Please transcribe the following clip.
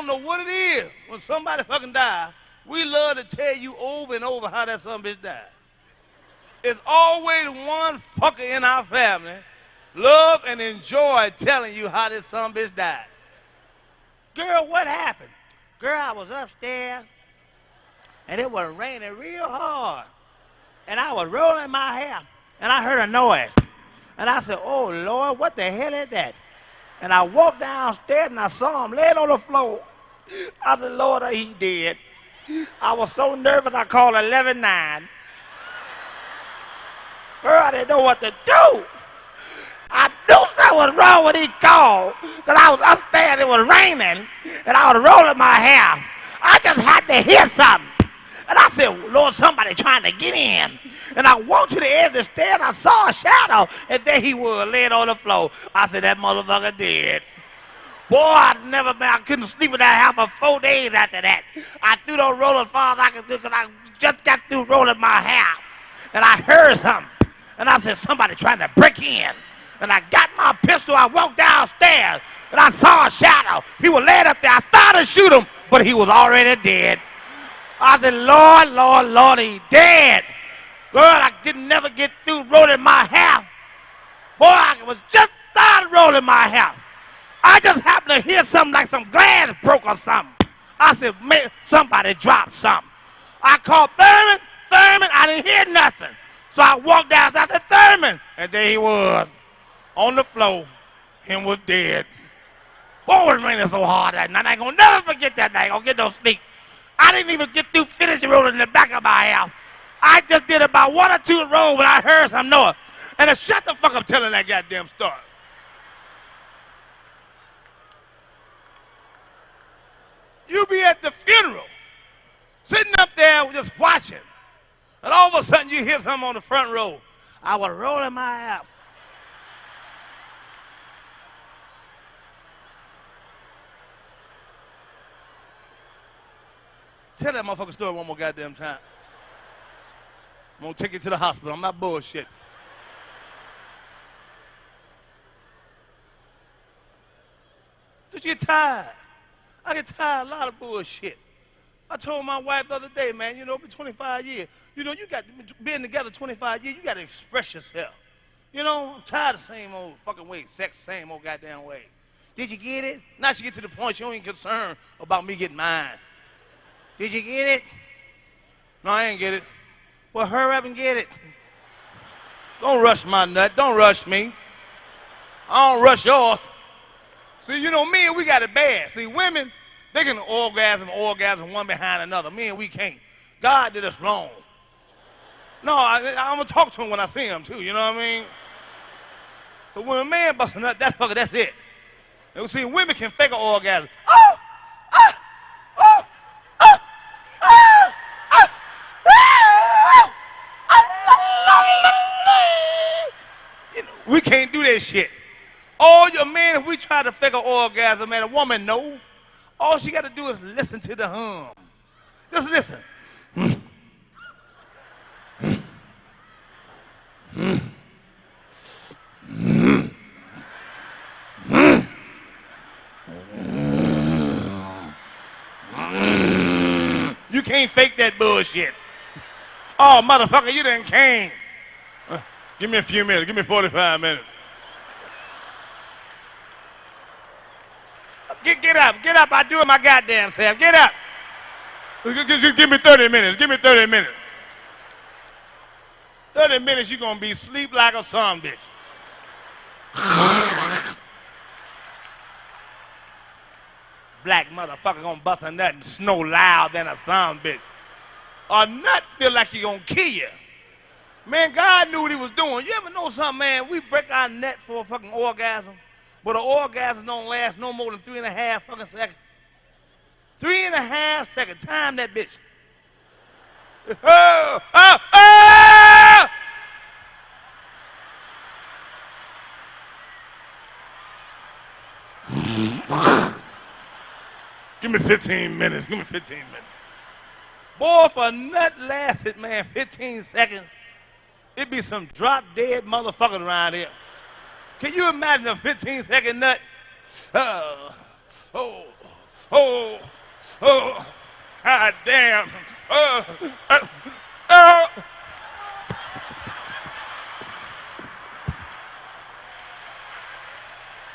don't know what it is. When somebody fucking die, we love to tell you over and over how that son bitch died. It's always one fucker in our family love and enjoy telling you how this son bitch died. Girl, what happened? Girl, I was upstairs and it was raining real hard. And I was rolling my hair and I heard a noise. And I said, Oh Lord, what the hell is that? And I walked downstairs and I saw him laying on the floor. I said, Lord, he did. I was so nervous I called 119. Girl, I didn't know what to do. I knew something was wrong when he called because I was upstairs, it was raining, and I was rolling my hair. I just had to hear something. And I said, Lord, somebody trying to get in. And I walked to the edge of the stairs, I saw a shadow, and there he was laying on the floor. I said, that motherfucker dead. Boy, I never been, I couldn't sleep in that house for four days after that. I threw those rollers as far as I could do because I just got through rolling my hair. And I heard something. And I said, somebody trying to break in. And I got my pistol, I walked downstairs, and I saw a shadow. He was laying up there. I started to shoot him, but he was already dead. I said, Lord, Lord, Lord, he dead. Girl, I didn't never get through rolling my hair. Boy, I was just started rolling my hair. I just to hear something like some glass broke or something. I said, man, somebody dropped something. I called Thurman. Thurman, I didn't hear nothing. So I walked down to Thurman, and there he was on the floor. Him was dead. Boy, it was raining so hard that night. I ain't gonna never forget that night. I gonna get no sleep. I didn't even get through finishing rolling in the back of my house. I just did about one or two rolls when I heard some noise. And I shut the fuck up telling that goddamn story. You be at the funeral, sitting up there just watching, and all of a sudden you hear something on the front row. I was rolling my ass. Tell that motherfucking story one more goddamn time. I'm gonna take you to the hospital. I'm not bullshit. Did you get tired. I get tired of a lot of bullshit. I told my wife the other day, man, you know, for 25 years, you know, you got being together 25 years, you got to express yourself. You know, I'm tired of the same old fucking way, sex, same old goddamn way. Did you get it? Now she get to the point she ain't concerned about me getting mine. Did you get it? No, I ain't get it. Well, hurry up and get it. Don't rush my nut. Don't rush me. I don't rush yours. See, you know, men, we got it bad. See, women, they can orgasm, orgasm one behind another. Men, we can't. God did us wrong. No, I, am going to talk to him when I see him, too. You know what I mean? But when a man busts a nut, that fucker, that's it. And see, women can fake an orgasm. Oh! Oh! Oh! Oh! Oh! You know, we can't do that shit. All your men, if we try to fake an orgasm, man, a woman know. All she got to do is listen to the hum. Just listen. You can't fake that bullshit. Oh, motherfucker, you done came. Uh, give me a few minutes. Give me 45 minutes. Get, get up. Get up. I do it my goddamn self. Get up. Give me 30 minutes. Give me 30 minutes. 30 minutes, you're going to be sleep like a son bitch. Black motherfucker gonna bust a nut and snow loud than a son bitch. A nut feel like he gonna kill you. Man, God knew what he was doing. You ever know something, man? We break our neck for a fucking orgasm, but an orgasm don't last no more than three and a half fucking seconds. Three and a half seconds. Time that bitch. Oh, oh, oh! Give me 15 minutes. Give me 15 minutes. Boy, if a nut lasted, man, 15 seconds, it'd be some drop dead motherfuckers around here. Can you imagine a 15 second nut? Uh, oh, oh, oh, ah, damn. Uh, uh, oh.